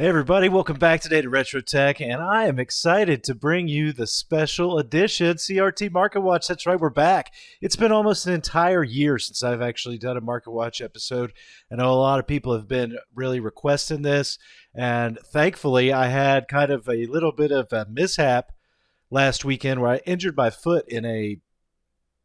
Hey everybody, welcome back today to Retro Tech, and I am excited to bring you the special edition CRT Market Watch. That's right, we're back. It's been almost an entire year since I've actually done a Market Watch episode. I know a lot of people have been really requesting this, and thankfully I had kind of a little bit of a mishap last weekend where I injured my foot in a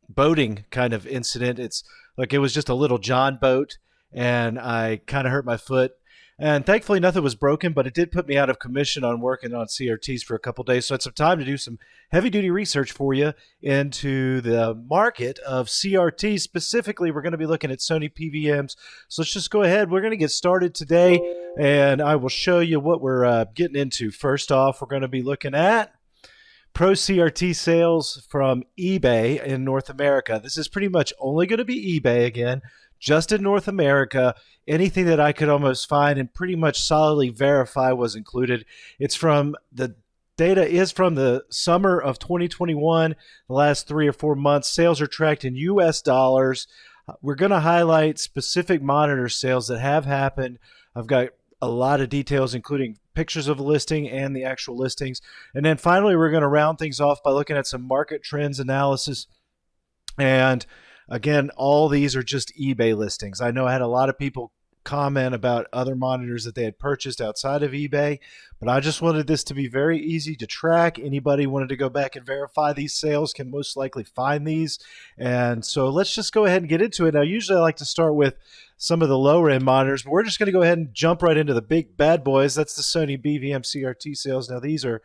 boating kind of incident. It's like it was just a little John boat, and I kind of hurt my foot and thankfully, nothing was broken, but it did put me out of commission on working on CRTs for a couple days. So I had some time to do some heavy duty research for you into the market of CRTs. Specifically, we're going to be looking at Sony PVMs. So let's just go ahead. We're going to get started today, and I will show you what we're uh, getting into. First off, we're going to be looking at Pro CRT sales from eBay in North America. This is pretty much only going to be eBay again just in North America. Anything that I could almost find and pretty much solidly verify was included. It's from the data is from the summer of 2021, the last three or four months. Sales are tracked in US dollars. We're going to highlight specific monitor sales that have happened. I've got a lot of details, including pictures of the listing and the actual listings. And then finally, we're going to round things off by looking at some market trends analysis and Again, all these are just eBay listings. I know I had a lot of people comment about other monitors that they had purchased outside of eBay, but I just wanted this to be very easy to track. Anybody wanted to go back and verify these sales can most likely find these. And so let's just go ahead and get into it. Now, usually I like to start with some of the lower end monitors, but we're just going to go ahead and jump right into the big bad boys. That's the Sony BVM CRT sales. Now, these are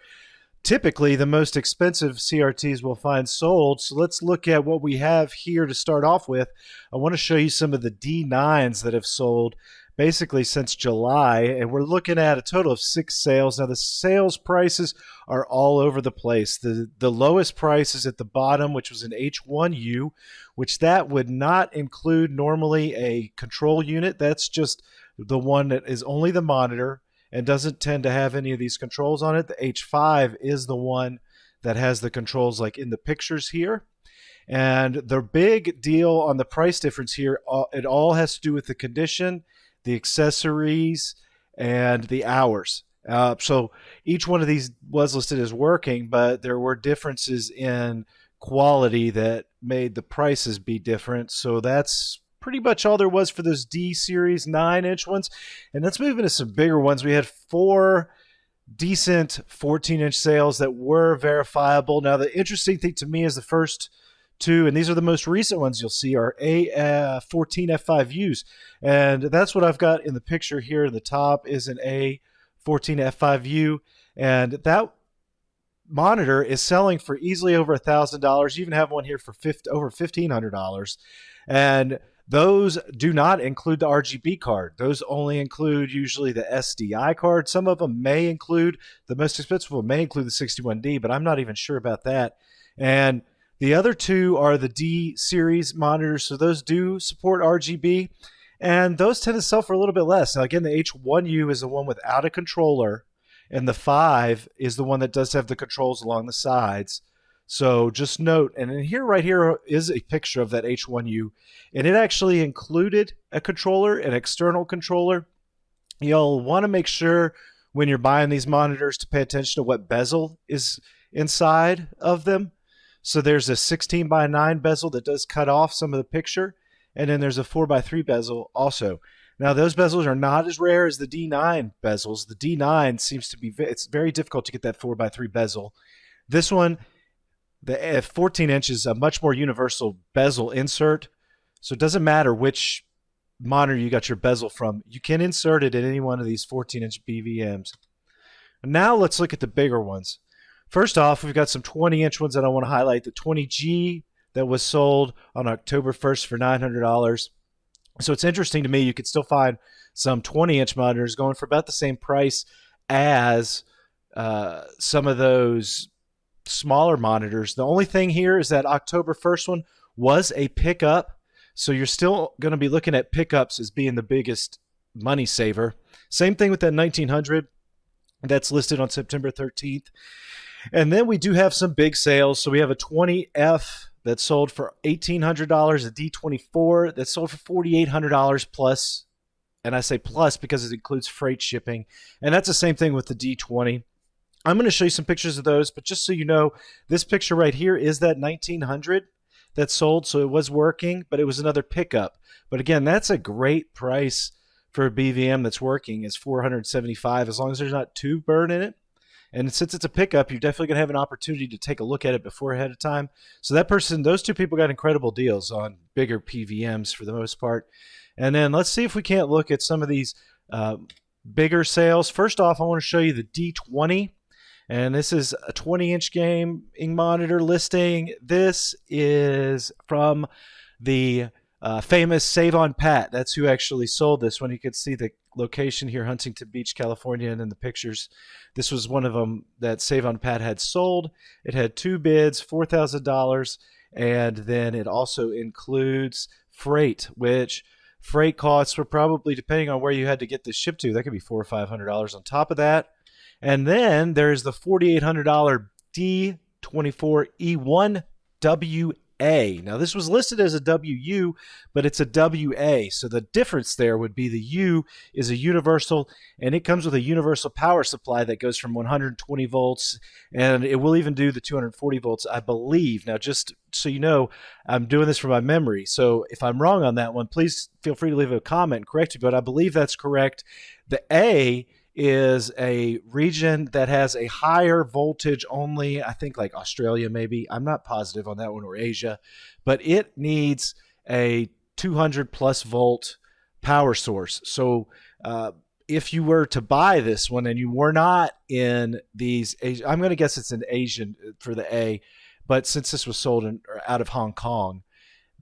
typically the most expensive CRTs we'll find sold. So let's look at what we have here to start off with. I want to show you some of the D9s that have sold basically since July, and we're looking at a total of six sales. Now the sales prices are all over the place. The the lowest price is at the bottom, which was an H1U, which that would not include normally a control unit. That's just the one that is only the monitor and doesn't tend to have any of these controls on it. The H5 is the one that has the controls like in the pictures here. And the big deal on the price difference here, uh, it all has to do with the condition, the accessories, and the hours. Uh, so each one of these was listed as working, but there were differences in quality that made the prices be different. So that's pretty much all there was for those D series nine inch ones. And let's move into some bigger ones. We had four decent 14 inch sales that were verifiable. Now, the interesting thing to me is the first two, and these are the most recent ones you'll see, are A14 uh, F5Us. And that's what I've got in the picture here in the top is an A14 F5U. And that monitor is selling for easily over a thousand dollars. You even have one here for 50, over fifteen hundred dollars, and those do not include the RGB card. Those only include usually the SDI card. Some of them may include, the most expensive one may include the 61D, but I'm not even sure about that. And the other two are the D series monitors. So those do support RGB. And those tend to sell for a little bit less. Now, again, the H1U is the one without a controller, and the 5 is the one that does have the controls along the sides. So just note, and in here, right here is a picture of that H1U, and it actually included a controller, an external controller. You'll want to make sure when you're buying these monitors to pay attention to what bezel is inside of them. So there's a 16 by 9 bezel that does cut off some of the picture, and then there's a 4 by 3 bezel also. Now those bezels are not as rare as the D9 bezels. The D9 seems to be it's very difficult to get that 4 by 3 bezel. This one the 14 inch is a much more universal bezel insert. So it doesn't matter which monitor you got your bezel from. You can insert it in any one of these 14 inch BVMs. now let's look at the bigger ones. First off, we've got some 20 inch ones that I want to highlight. The 20G that was sold on October 1st for $900. So it's interesting to me, you could still find some 20 inch monitors going for about the same price as uh, some of those smaller monitors. The only thing here is that October 1st one was a pickup. So you're still going to be looking at pickups as being the biggest money saver. Same thing with that 1900 that's listed on September 13th. And then we do have some big sales. So we have a 20F that sold for $1,800, a D24 that sold for $4,800 plus and I say plus because it includes freight shipping. And that's the same thing with the D20. I'm going to show you some pictures of those, but just so you know, this picture right here is that 1900 that sold, so it was working, but it was another pickup. But again, that's a great price for a BVM that's working is 475 as long as there's not too burn in it. And since it's a pickup, you're definitely going to have an opportunity to take a look at it before ahead of time. So that person, those two people got incredible deals on bigger PVMs for the most part. And then let's see if we can't look at some of these uh, bigger sales. First off, I want to show you the D20. And this is a 20 inch gaming monitor listing. This is from the uh, famous Save on Pat. That's who actually sold this one. You could see the location here, Huntington Beach, California, and in the pictures. This was one of them that Save on Pat had sold. It had two bids, $4,000, and then it also includes freight, which freight costs were probably, depending on where you had to get this shipped to, that could be four or $500 on top of that. And then there's the $4,800 D24E1W a. Now, this was listed as a WU, but it's a WA. So the difference there would be the U is a universal, and it comes with a universal power supply that goes from 120 volts, and it will even do the 240 volts, I believe. Now, just so you know, I'm doing this from my memory. So if I'm wrong on that one, please feel free to leave a comment and correct me, but I believe that's correct. The A is a region that has a higher voltage only, I think like Australia maybe. I'm not positive on that one or Asia, but it needs a 200 plus volt power source. So uh, if you were to buy this one and you were not in these, I'm going to guess it's an Asian uh, for the A, but since this was sold in, out of Hong Kong,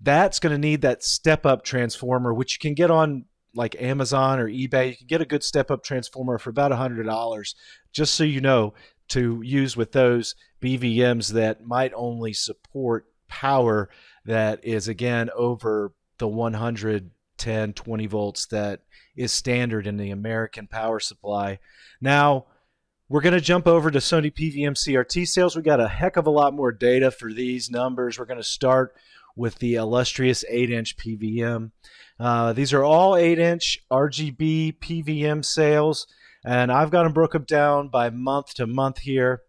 that's going to need that step up transformer, which you can get on like Amazon or eBay, you can get a good step up transformer for about $100, just so you know, to use with those BVMs that might only support power that is, again, over the 110, 20 volts that is standard in the American power supply. Now, we're going to jump over to Sony PVM CRT sales. We got a heck of a lot more data for these numbers. We're going to start with the illustrious 8 inch PVM. Uh, these are all 8 inch RGB PVM sales, and I've got them broken down by month to month here.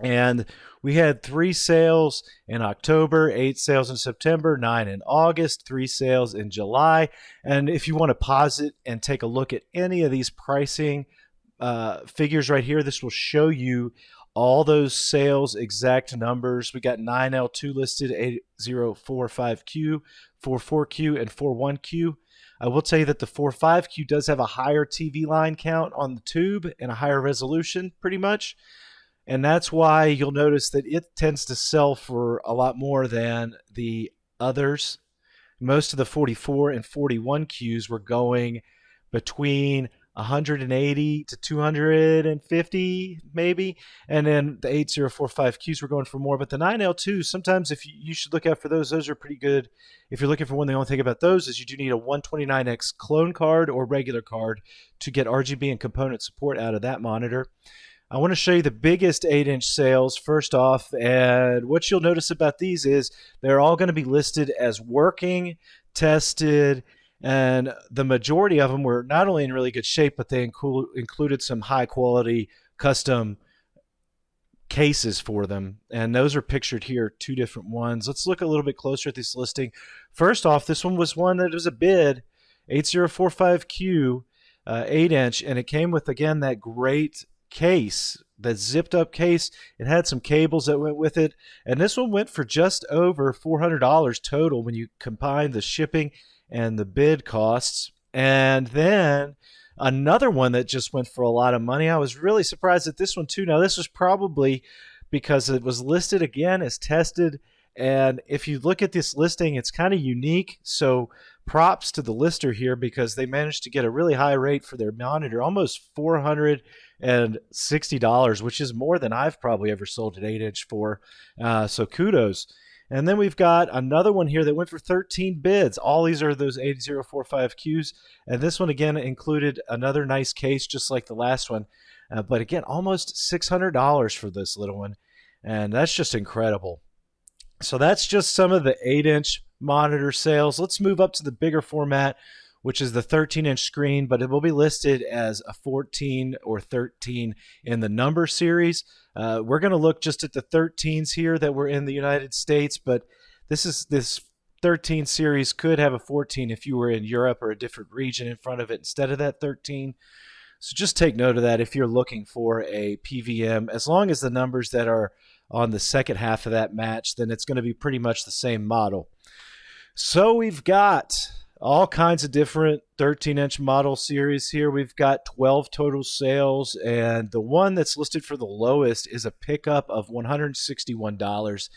And we had three sales in October, eight sales in September, nine in August, three sales in July. And if you want to pause it and take a look at any of these pricing uh, figures right here, this will show you all those sales exact numbers. We got 9L2 listed, 8045Q, 44Q, and 41Q. I will tell you that the 45Q does have a higher TV line count on the tube and a higher resolution, pretty much. And that's why you'll notice that it tends to sell for a lot more than the others. Most of the 44 and 41 Qs were going between 180 to 250 maybe. And then the 8045 qs were going for more. But the 9l2 sometimes if you, you, should look out for those. Those are pretty good. If you're looking for one the only thing about those is you do need a 129x clone card or regular card to get rgb and component support out of that monitor. I want to show you the biggest 8 inch sales. First off. And what you'll notice about these is they're all going to be listed as working, tested, and the majority of them were not only in really good shape, but they inclu- included some high quality custom cases for them. And those are pictured here, two different ones. Let's look a little bit closer at this listing. First off, this one was one that was a bid 8045Q, uh, 8 inch, and it came with, again, that great case, that zipped up case. It had some cables that went with it. And this one went for just over $400 total when you combine the shipping and the bid costs. And then another one that just went for a lot of money. I was really surprised at this one too. Now, this was probably because it was listed again as tested. And if you look at this listing, it's kind of unique. So props to the lister here because they managed to get a really high rate for their monitor, almost $460, which is more than I've probably ever sold an 8 inch for. Uh, so kudos. And then we've got another one here that went for 13 bids. All these are those 8045Qs. And this one, again, included another nice case, just like the last one. Uh, but again, almost $600 for this little one. And that's just incredible. So that's just some of the 8 inch monitor sales. Let's move up to the bigger format. Which is the 13 inch screen, but it will be listed as a 14 or 13 in the number series. Uh, we're going to look just at the 13s here that were in the United States, but this is this 13 series could have a 14 if you were in Europe or a different region in front of it instead of that 13. So just take note of that if you're looking for a PVM. As long as the numbers that are on the second half of that match, then it's going to be pretty much the same model. So we've got all kinds of different 13 inch model series here. We've got 12 total sales, and the one that's listed for the lowest is a pickup of $161.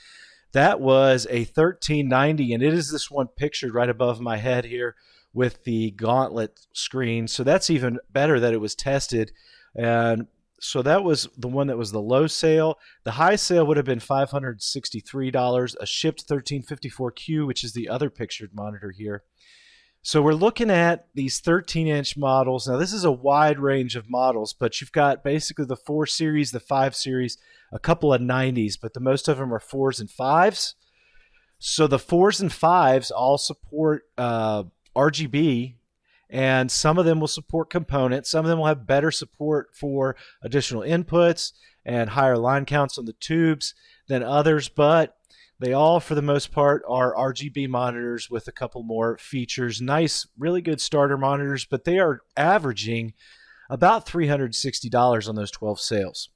That was a 1390, and it is this one pictured right above my head here with the gauntlet screen. So that's even better that it was tested. And so that was the one that was the low sale. The high sale would have been $563, a shipped 1354Q, which is the other pictured monitor here. So we're looking at these 13 inch models. Now, this is a wide range of models, but you've got basically the 4 series, the 5 series, a couple of 90s, but the most of them are 4s and 5s. So the 4s and 5s all support uh, RGB, and some of them will support components. Some of them will have better support for additional inputs and higher line counts on the tubes than others, but they all, for the most part, are RGB monitors with a couple more features. Nice, really good starter monitors, but they are averaging about $360 on those 12 sales.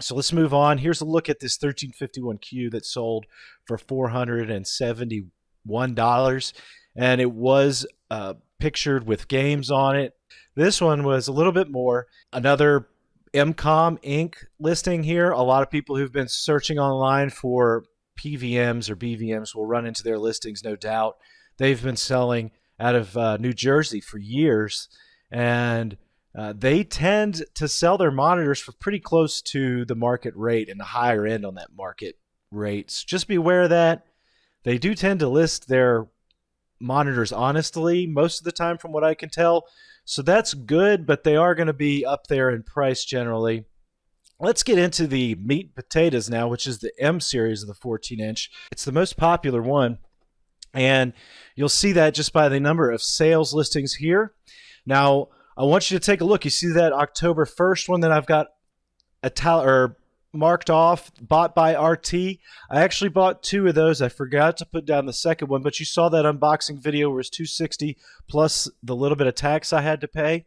So let's move on. Here's a look at this 1351Q that sold for $471, and it was uh, pictured with games on it. This one was a little bit more. Another MCOM Inc. listing here. A lot of people who've been searching online for PVMs or BVMs will run into their listings, no doubt. They've been selling out of uh, New Jersey for years, and uh, they tend to sell their monitors for pretty close to the market rate and the higher end on that market rates. Just be aware of that. They do tend to list their monitors honestly most of the time, from what I can tell. So that's good, but they are going to be up there in price generally. Let's get into the meat and potatoes now, which is the M series of the 14 inch. It's the most popular one, and you'll see that just by the number of sales listings here. Now, I want you to take a look. You see that October 1st one that I've got ital- or marked off, bought by RT. I actually bought two of those. I forgot to put down the second one, but you saw that unboxing video where it's 260 plus the little bit of tax I had to pay.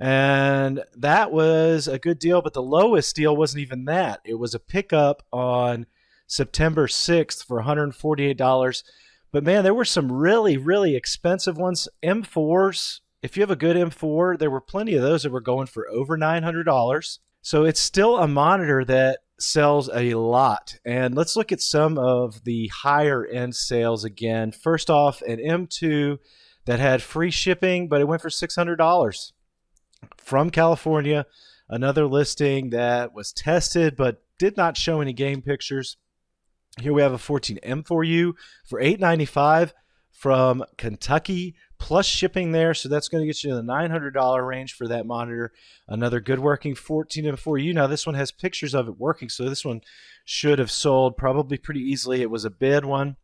And that was a good deal, but the lowest deal wasn't even that. It was a pickup on September 6th for $148. But man, there were some really, really expensive ones. M4s, if you have a good M4, there were plenty of those that were going for over $900. So it's still a monitor that sells a lot. And let's look at some of the higher end sales again. First off, an M2 that had free shipping, but it went for $600 from California. Another listing that was tested but did not show any game pictures. Here we have a 14M4U for 895 from Kentucky plus shipping there. So that's going to get you in the $900 range for that monitor. Another good working 14M4U. Now, this one has pictures of it working, so this one should have sold probably pretty easily. It was a bid one.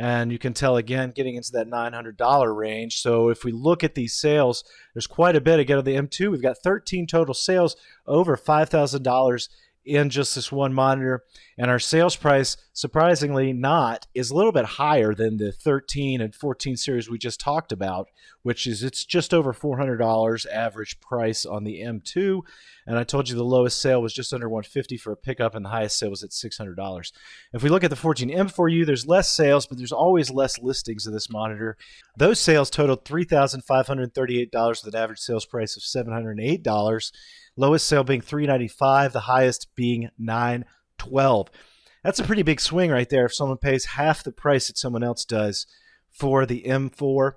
And you can tell again, getting into that $900 range. So if we look at these sales, there's quite a bit. Again, on the M2, we've got 13 total sales over $5,000 in just this one monitor. And our sales price, surprisingly not, is a little bit higher than the 13 and 14 series we just talked about, which is it's just over $400 average price on the M2. And I told you the lowest sale was just under 150 for a pickup, and the highest sale was at $600. If we look at the 14M4U, there's less sales, but there's always less listings of this monitor. Those sales totaled $3,538 with an average sales price of $708. Lowest sale being 395, the highest being 912. That's a pretty big swing right there if someone pays half the price that someone else does for the M4.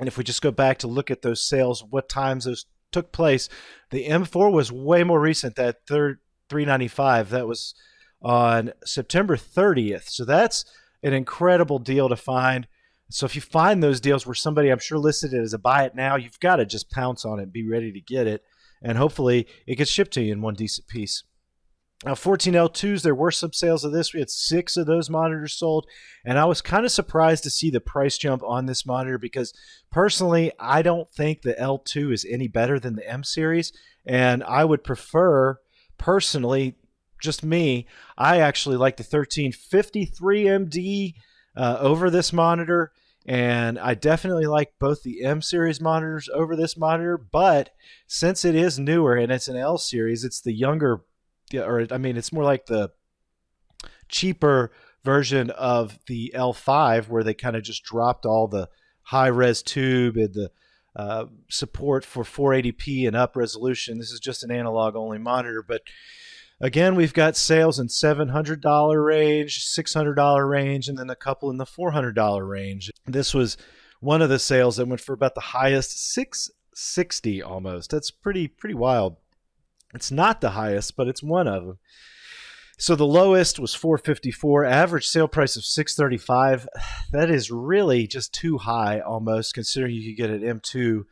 And if we just go back to look at those sales, what times those took place, the M4 was way more recent, that third 395. That was on September 30th. So that's an incredible deal to find. So if you find those deals where somebody I'm sure listed it as a buy it now, you've got to just pounce on it, and be ready to get it and hopefully it gets shipped to you in one decent piece. Now, 14L2s, there were some sales of this. We had six of those monitors sold, and I was kind of surprised to see the price jump on this monitor because personally, I don't think the L2 is any better than the M series, and I would prefer, personally, just me, I actually like the 1353MD uh, over this monitor, and I definitely like both the M series monitors over this monitor, but since it is newer and it's an L series, it's the younger or I mean, it's more like the cheaper version of the L5, where they kind of just dropped all the high res tube and the uh, support for 480p and up resolution. This is just an analog only monitor, but again, we've got sales in $700 range, $600 range, and then a couple in the $400 range. This was one of the sales that went for about the highest 660 almost. That's pretty pretty wild. It's not the highest, but it's one of them. So the lowest was 454, average sale price of 635. That is really just too high almost considering you could get an M2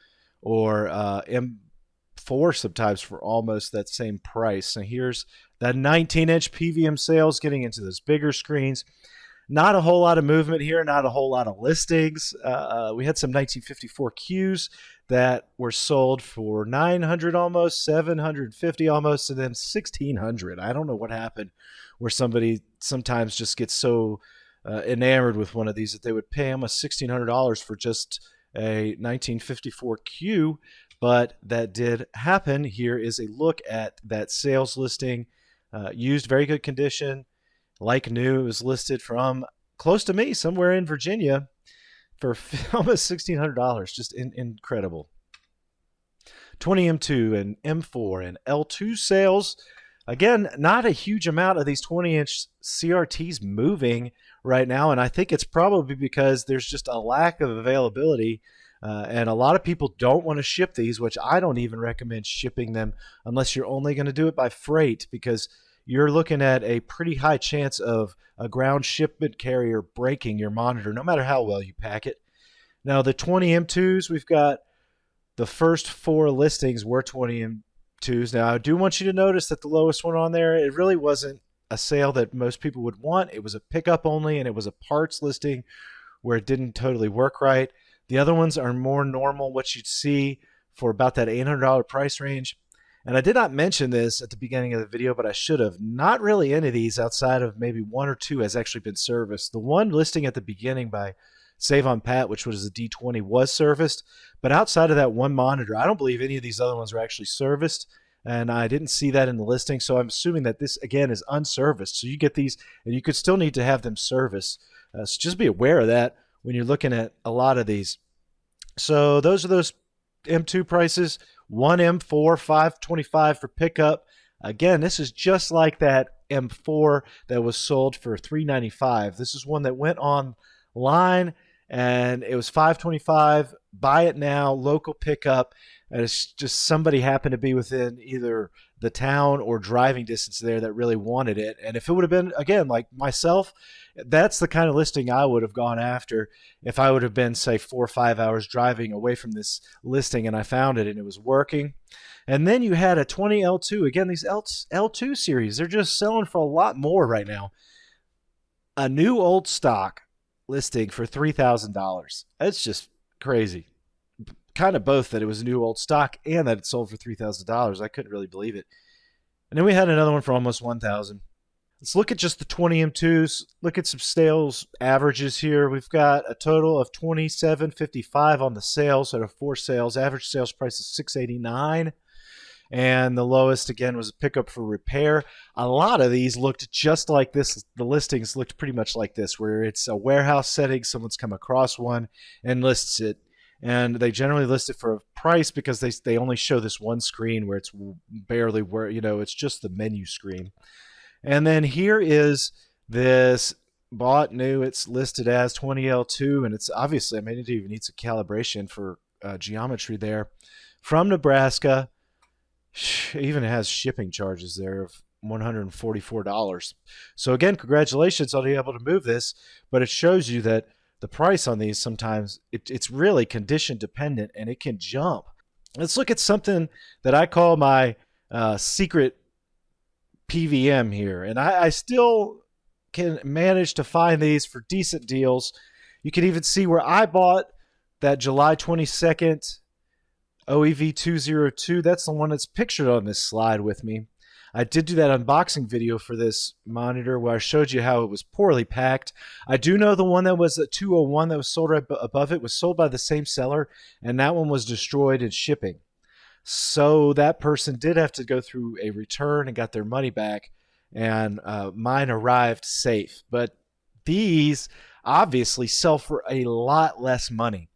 or uh, M4 sometimes for almost that same price. Now here's that 19 inch PVM sales getting into those bigger screens. Not a whole lot of movement here, not a whole lot of listings. Uh, uh we had some 1954 Qs that were sold for 900 almost, 750 almost, and then 1600. I don't know what happened where somebody sometimes just gets so uh, enamored with one of these that they would pay almost $1,600 for just a 1954 Q, but that did happen. Here is a look at that sales listing. Uh, used, very good condition, like new. It was listed from close to me, somewhere in Virginia, for almost $1,600. Just in, incredible. 20M2 and M4 and L2 sales. Again, not a huge amount of these 20 inch CRTs moving right now. And I think it's probably because there's just a lack of availability. Uh, and a lot of people don't want to ship these, which I don't even recommend shipping them unless you're only going to do it by freight because you're looking at a pretty high chance of a ground shipment carrier breaking your monitor, no matter how well you pack it. Now, the 20 M2s, we've got the first four listings were 20 M2s. Now, I do want you to notice that the lowest one on there, it really wasn't a sale that most people would want. It was a pickup only, and it was a parts listing where it didn't totally work right. The other ones are more normal, what you'd see for about that $800 price range. And I did not mention this at the beginning of the video, but I should have. Not really any of these outside of maybe one or two has actually been serviced. The one listing at the beginning by Save on Pat, which was a D20, was serviced. But outside of that one monitor, I don't believe any of these other ones were actually serviced. And I didn't see that in the listing. So I'm assuming that this, again, is unserviced. So you get these, and you could still need to have them serviced. Uh, so just be aware of that when you're looking at a lot of these. So those are those M2 prices. One M4, 525 for pickup. Again, this is just like that M4 that was sold for 395. This is one that went online and it was 525 buy it now local pickup and it's just somebody happened to be within either the town or driving distance there that really wanted it and if it would have been again like myself that's the kind of listing i would have gone after if i would have been say four or five hours driving away from this listing and i found it and it was working and then you had a 20l2 again these L- l2 series they're just selling for a lot more right now a new old stock listing for $3,000. That's just crazy. Kind of both that it was a new old stock and that it sold for $3,000. I couldn't really believe it. And then we had another one for almost 1000 Let's look at just the 20 M2s. Look at some sales averages here. We've got a total of 27.55 on the sales out of four sales. Average sales price is 689 and the lowest again was a pickup for repair. A lot of these looked just like this. The listings looked pretty much like this, where it's a warehouse setting, someone's come across one and lists it. And they generally list it for a price because they, they only show this one screen where it's barely where, you know, it's just the menu screen. And then here is this bought new. It's listed as 20L2, and it's obviously, I mean, it even needs a calibration for uh, geometry there. From Nebraska, even has shipping charges there of $144. So again, congratulations on being able to move this, but it shows you that the price on these sometimes it, it's really condition dependent and it can jump. Let's look at something that I call my uh, secret PVM here, and I, I still can manage to find these for decent deals. You can even see where I bought that July 22nd OEV 202. That's the one that's pictured on this slide with me. I did do that unboxing video for this monitor where I showed you how it was poorly packed. I do know the one that was a 201 that was sold right above it was sold by the same seller, and that one was destroyed in shipping. So that person did have to go through a return and got their money back, and uh, mine arrived safe. But these obviously sell for a lot less money.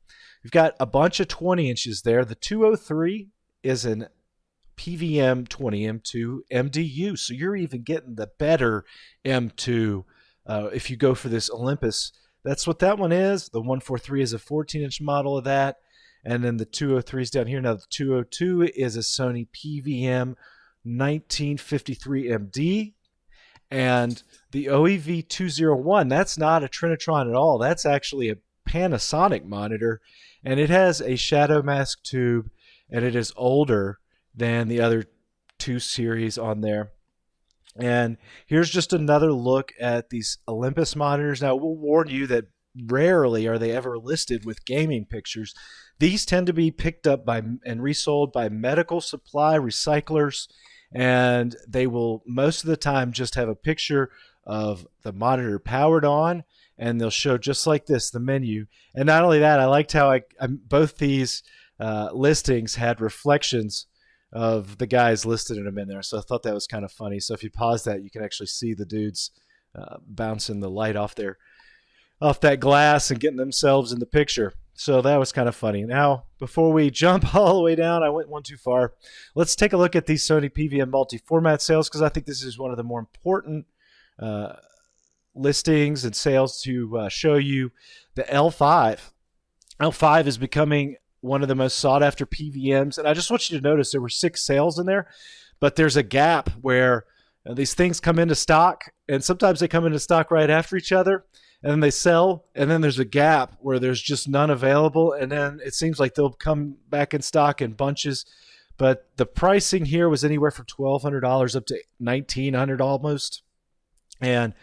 We've got a bunch of 20 inches there. The 203 is an PVM 20 M2 MDU. So you're even getting the better M2 uh, if you go for this Olympus. That's what that one is. The 143 is a 14 inch model of that. And then the 203 is down here. Now the 202 is a Sony PVM 1953 MD. And the OEV 201, that's not a Trinitron at all. That's actually a Panasonic monitor. And it has a shadow mask tube and it is older than the other two series on there. And here's just another look at these Olympus monitors. Now, we'll warn you that rarely are they ever listed with gaming pictures. These tend to be picked up by and resold by medical supply recyclers, and they will most of the time just have a picture of the monitor powered on, and they'll show just like this the menu. And not only that, I liked how I, I both these uh, listings had reflections of the guys listed in them in there. So I thought that was kind of funny. So if you pause that, you can actually see the dudes uh, bouncing the light off their off that glass and getting themselves in the picture. So that was kind of funny. Now, before we jump all the way down, I went one too far. Let's take a look at these Sony PVM multi-format sales because I think this is one of the more important uh, listings and sales to uh, show you the L5. L5 is becoming one of the most sought after PVMs. And I just want you to notice there were six sales in there, but there's a gap where uh, these things come into stock, and sometimes they come into stock right after each other, and then they sell, and then there's a gap where there's just none available, and then it seems like they'll come back in stock in bunches. But the pricing here was anywhere from twelve hundred dollars up to $1900 almost, and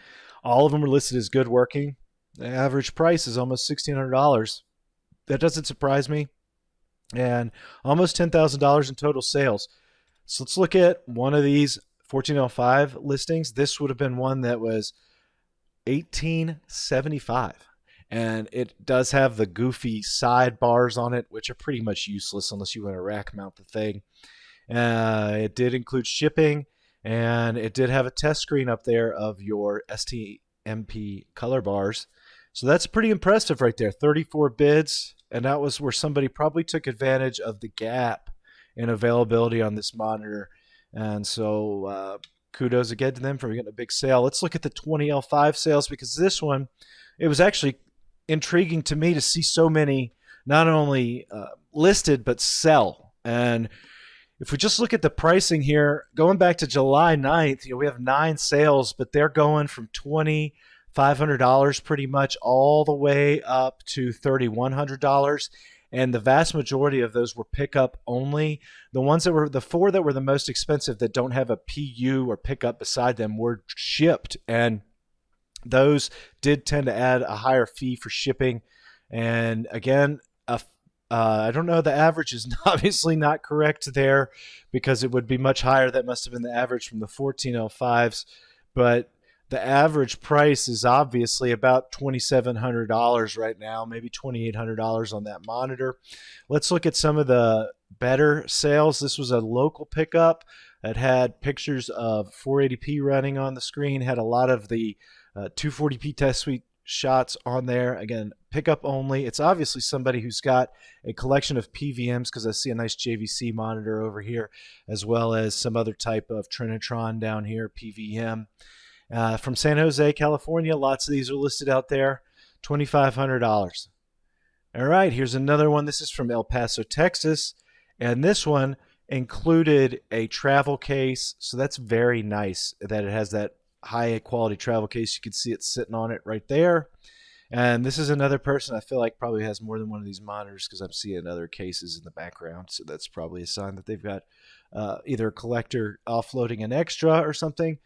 all of them were listed as good working. The average price is almost sixteen hundred dollars. That doesn't surprise me and almost $10,000 in total sales. So let's look at one of these 1405 listings. This would have been one that was 1875 and it does have the goofy sidebars on it, which are pretty much useless unless you want to rack mount the thing. Uh, it did include shipping, and it did have a test screen up there of your SMPTE color bars. So that's pretty impressive right there. 34 bids, and that was where somebody probably took advantage of the gap in availability on this monitor. And so uh, kudos again to them for getting a big sale. Let's look at the 20L5 sales because this one, it was actually intriguing to me to see so many not only uh, listed but sell. And if we just look at the pricing here, going back to July 9th, you know, we have nine sales, but they're going from 20 $500 pretty much all the way up to $3,100. And the vast majority of those were pickup only. The ones that were the four that were the most expensive that don't have a PU or pickup beside them were shipped. And those did tend to add a higher fee for shipping. And again, uh, I don't know. The average is obviously not correct there because it would be much higher. That must have been the average from the 1405s. But the average price is obviously about $2,700 right now, maybe $2,800 on that monitor. Let's look at some of the better sales. This was a local pickup that had pictures of 480p running on the screen, had a lot of the uh, 240p test suite shots on there. Again, pickup only. It's obviously somebody who's got a collection of PVMs because I see a nice JVC monitor over here, as well as some other type of Trinitron down here, PVM. Uh, from San Jose, California, lots of these are listed out there. $2,500. All right, here's another one. This is from El Paso, Texas. And this one included a travel case. So that's very nice that it has that high quality travel case. You can see it sitting on it right there. And this is another person I feel like probably has more than one of these monitors because I'm seeing other cases in the background. So that's probably a sign that they've got uh, either a collector offloading an extra or something.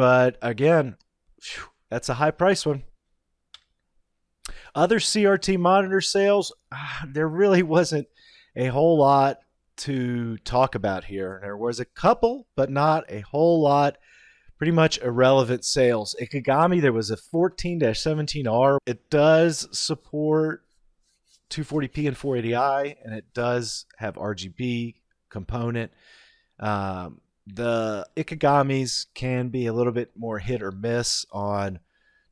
But again, whew, that's a high price one. Other CRT monitor sales, ah, there really wasn't a whole lot to talk about here. There was a couple, but not a whole lot. Pretty much irrelevant sales. Ikegami, there was a 14 17R. It does support 240p and 480i, and it does have RGB component. Um, the Ikegamis can be a little bit more hit or miss on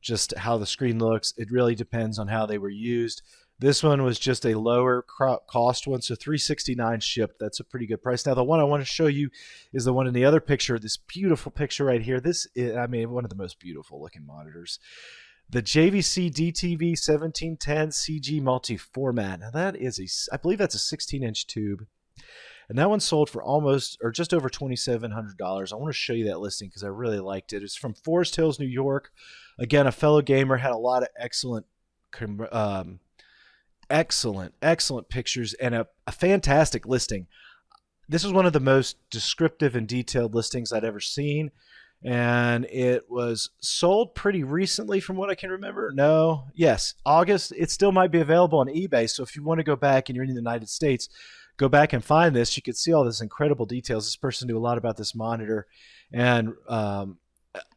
just how the screen looks. It really depends on how they were used. This one was just a lower cost one, so 369 shipped. That's a pretty good price. Now, the one I want to show you is the one in the other picture. This beautiful picture right here. This is, I mean, one of the most beautiful looking monitors. The JVC DTV 1710 CG multi-format. Now, that is a, I believe that's a 16 inch tube. And that one sold for almost or just over $2,700. I want to show you that listing because I really liked it. It's from Forest Hills, New York. Again, a fellow gamer had a lot of excellent um, excellent, excellent pictures and a, a fantastic listing. This is one of the most descriptive and detailed listings I'd ever seen and it was sold pretty recently from what I can remember. No, yes, August. It still might be available on eBay. So if you want to go back and you're in the United States, go back and find this. You could see all this incredible details. This person knew a lot about this monitor, and um,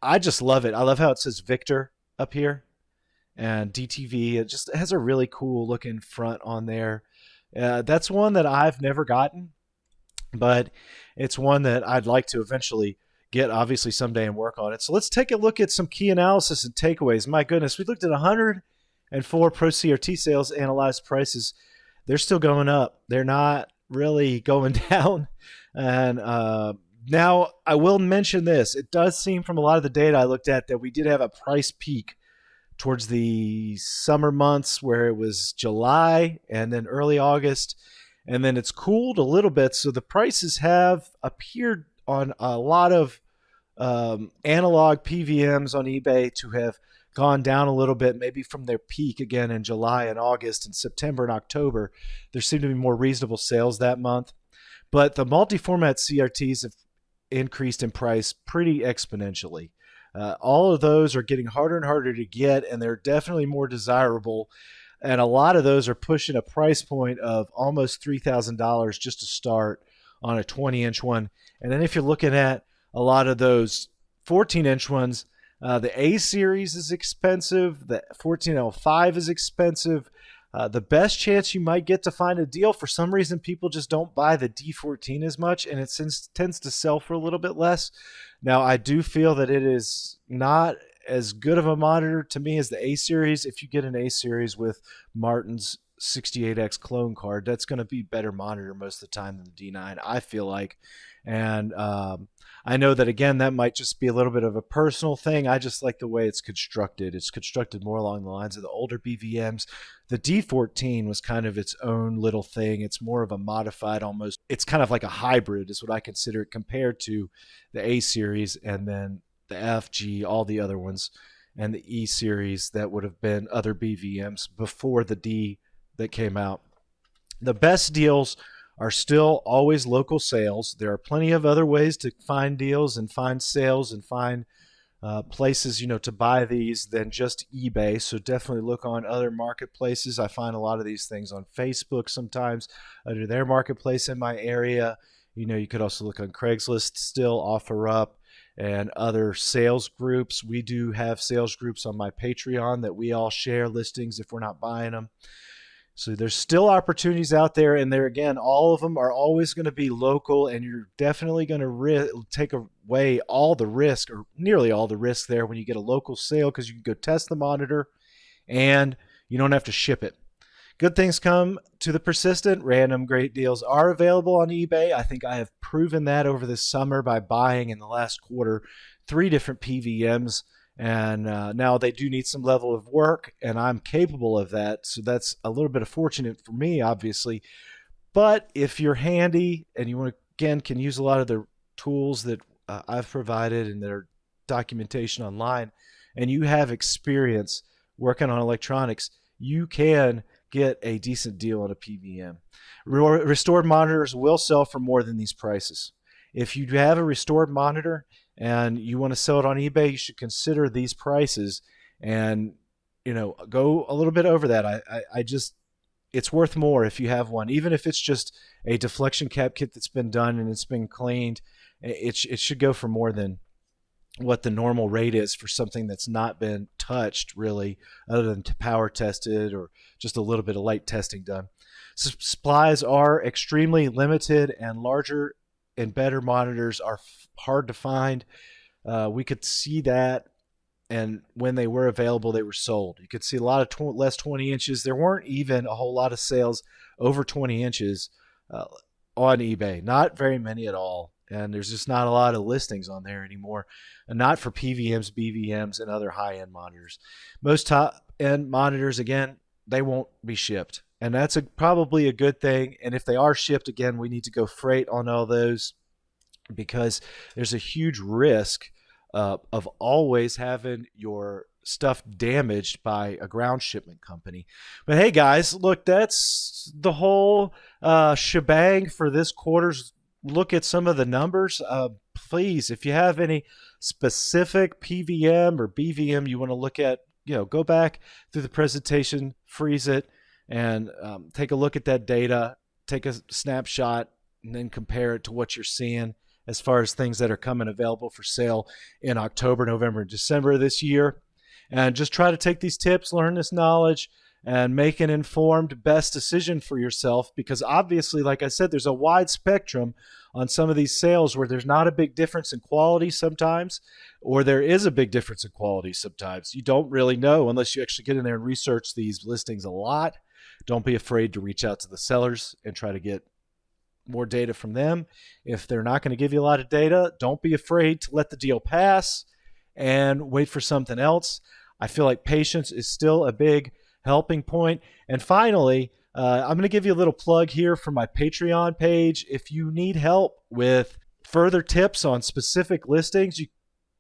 I just love it. I love how it says Victor up here and DTV. It just has a really cool looking front on there. Uh, that's one that I've never gotten, but it's one that I'd like to eventually get, obviously, someday and work on it. So let's take a look at some key analysis and takeaways. My goodness, we looked at 104 Pro CRT sales, analyzed prices. They're still going up. They're not really going down. And uh, now I will mention this. It does seem from a lot of the data I looked at that we did have a price peak towards the summer months where it was July and then early August. And then it's cooled a little bit. So the prices have appeared on a lot of um, analog PVMs on eBay to have gone down a little bit, maybe from their peak again in July and August and September and October. There seem to be more reasonable sales that month. But the multi format CRTs have increased in price pretty exponentially. Uh, all of those are getting harder and harder to get, and they're definitely more desirable. And a lot of those are pushing a price point of almost $3,000 just to start on a 20 inch one. And then if you're looking at a lot of those 14 inch ones, uh, the A series is expensive, the 14L5 is expensive. Uh, the best chance you might get to find a deal, for some reason, people just don't buy the D14 as much, and it tends to sell for a little bit less. Now, I do feel that it is not as good of a monitor to me as the A series. If you get an A series with Martin's 68X clone card, that's going to be better monitor most of the time than the D9, I feel like. And um, I know that again, that might just be a little bit of a personal thing. I just like the way it's constructed. It's constructed more along the lines of the older BVMs. The D14 was kind of its own little thing. It's more of a modified, almost. It's kind of like a hybrid, is what I consider it, compared to the A series and then the F, G, all the other ones, and the E series that would have been other BVMs before the D that came out. The best deals are still always local sales. There are plenty of other ways to find deals and find sales and find uh, places, you know, to buy these than just eBay. So definitely look on other marketplaces. I find a lot of these things on Facebook sometimes under their marketplace in my area. You know, you could also look on Craigslist, still OfferUp and other sales groups. We do have sales groups on my Patreon that we all share listings if we're not buying them. So there's still opportunities out there, and there again, all of them are always going to be local, and you're definitely going to ri- take away all the risk, or nearly all the risk there when you get a local sale because you can go test the monitor, and you don't have to ship it. Good things come to the persistent. Random great deals are available on eBay. I think I have proven that over the summer by buying in the last quarter three different PVMs and uh, now they do need some level of work and i'm capable of that so that's a little bit of fortunate for me obviously. But if you're handy and you want to again can use a lot of the tools that uh, i've provided and their documentation online and you have experience working on electronics you can get a decent deal on a pvm restored monitors will sell for more than these prices. If you have a restored monitor and you want to sell it on eBay, you should consider these prices and you know go a little bit over that. I, I, I just it's worth more if you have one, even if it's just a deflection cap kit that's been done and it's been cleaned. It, it should go for more than what the normal rate is for something that's not been touched really other than to power tested or just a little bit of light testing done supplies are extremely limited and larger and better monitors are hard to find. Uh, we could see that and when they were available they were sold. You could see a lot of tw- less 20 inches. There weren't even a whole lot of sales over 20 inches uh, on ebay. Not very many at all and there's just not a lot of listings on there anymore and not for pvms bvms and other high-end monitors. Most top-end monitors again they won't be shipped and that's a, probably a good thing and if they are shipped again we need to go freight on all those because there's a huge risk uh, of always having your stuff damaged by a ground shipment company. But hey, guys, look, that's the whole uh, shebang for this quarter's look at some of the numbers. Uh, please, if you have any specific PVM or BVM you want to look at, you know, go back through the presentation, freeze it, and um, take a look at that data, take a snapshot, and then compare it to what you're seeing as far as things that are coming available for sale in October, November, and December this year. And just try to take these tips, learn this knowledge, and make an informed best decision for yourself because obviously like i said there's a wide spectrum on some of these sales where there's not a big difference in quality sometimes or there is a big difference in quality sometimes you don't really know unless you actually get in there and research these listings a lot don't be afraid to reach out to the sellers and try to get more data from them. If they're not going to give you a lot of data, don't be afraid to let the deal pass and wait for something else. I feel like patience is still a big helping point. And finally, uh, I'm going to give you a little plug here for my Patreon page. If you need help with further tips on specific listings, you,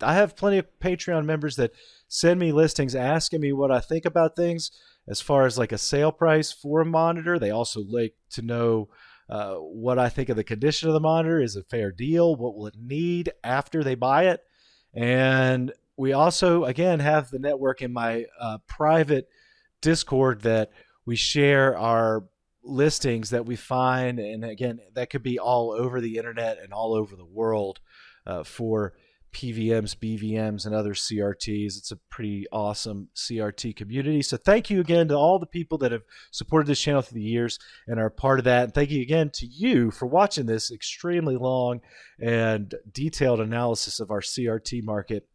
I have plenty of Patreon members that send me listings asking me what I think about things as far as like a sale price for a monitor. They also like to know uh, what I think of the condition of the monitor. Is a fair deal? What will it need after they buy it? And we also, again, have the network in my uh, private Discord that we share our listings that we find. And again, that could be all over the internet and all over the world uh, for PVMs, BVMs, and other CRTs. It's a pretty awesome CRT community. So thank you again to all the people that have supported this channel through the years and are part of that. And thank you again to you for watching this extremely long and detailed analysis of our CRT market.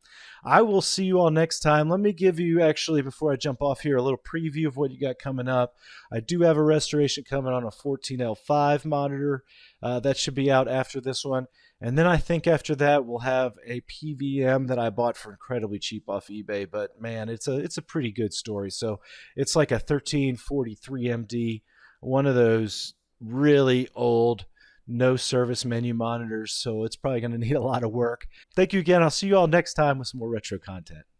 I will see you all next time. Let me give you, actually, before I jump off here, a little preview of what you got coming up. I do have a restoration coming on a 14L5 monitor. Uh, that should be out after this one. And then I think after that we'll have a PVM that I bought for incredibly cheap off eBay. But man, it's a it's a pretty good story. So it's like a 1343 MD, one of those really old no service menu monitors. So it's probably going to need a lot of work. Thank you again. I'll see you all next time with some more retro content.